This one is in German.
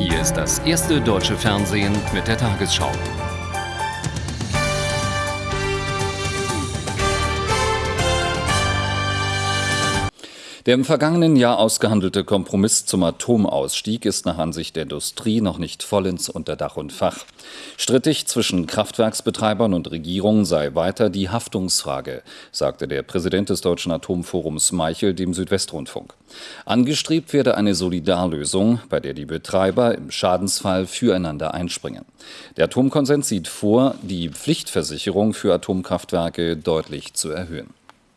Hier ist das erste deutsche Fernsehen mit der Tagesschau. Der im vergangenen Jahr ausgehandelte Kompromiss zum Atomausstieg ist nach Ansicht der Industrie noch nicht vollends unter Dach und Fach. Strittig zwischen Kraftwerksbetreibern und Regierung sei weiter die Haftungsfrage, sagte der Präsident des Deutschen Atomforums Meichel dem Südwestrundfunk. Angestrebt werde eine Solidarlösung, bei der die Betreiber im Schadensfall füreinander einspringen. Der Atomkonsens sieht vor, die Pflichtversicherung für Atomkraftwerke deutlich zu erhöhen.